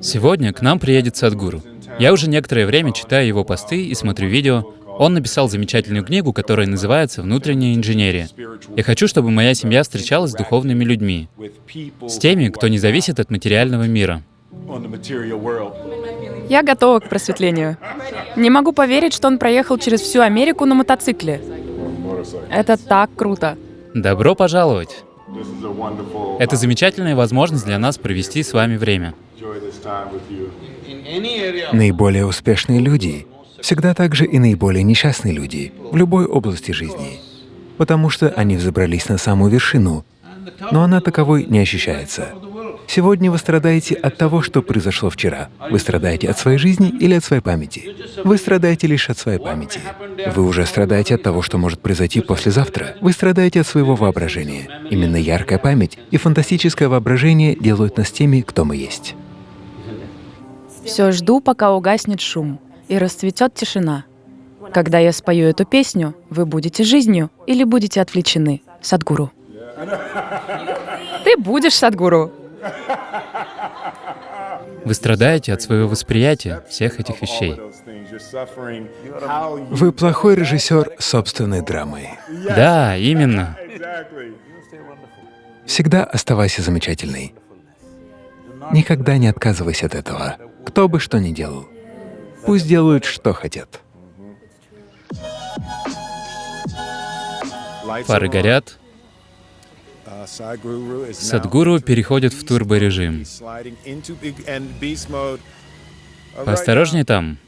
Сегодня к нам приедет Садгуру. Я уже некоторое время читаю его посты и смотрю видео. Он написал замечательную книгу, которая называется «Внутренняя инженерия». Я хочу, чтобы моя семья встречалась с духовными людьми, с теми, кто не зависит от материального мира. Я готова к просветлению. Не могу поверить, что он проехал через всю Америку на мотоцикле. Это так круто. Добро пожаловать! Это замечательная возможность для нас провести с вами время. Наиболее успешные люди всегда также и наиболее несчастные люди в любой области жизни, потому что они взобрались на самую вершину, но она таковой не ощущается. Сегодня вы страдаете от того, что произошло вчера. Вы страдаете от своей жизни или от своей памяти? Вы страдаете лишь от своей памяти. Вы уже страдаете от того, что может произойти послезавтра. Вы страдаете от своего воображения. Именно яркая память и фантастическое воображение делают нас теми, кто мы есть. Все жду, пока угаснет шум и расцветет тишина. Когда я спою эту песню, вы будете жизнью или будете отвлечены, Садгуру. Ты будешь Садгуру. Вы страдаете от своего восприятия всех этих вещей. Вы плохой режиссер собственной драмы. Да, именно. Всегда оставайся замечательной. Никогда не отказывайся от этого, кто бы что ни делал. Пусть делают, что хотят. Фары горят, Садгуру переходит в турборежим. Поосторожнее там.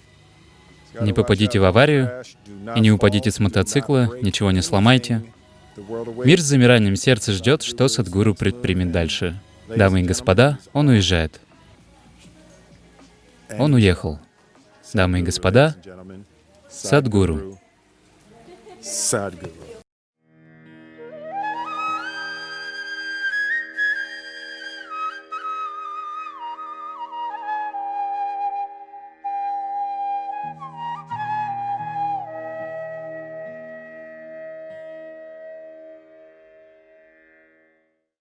Не попадите в аварию и не упадите с мотоцикла, ничего не сломайте. Мир с замиранием сердца ждет, что Садгуру предпримет дальше. Дамы и господа, он уезжает. Он уехал. Дамы и господа, Садгуру. Sadhguru.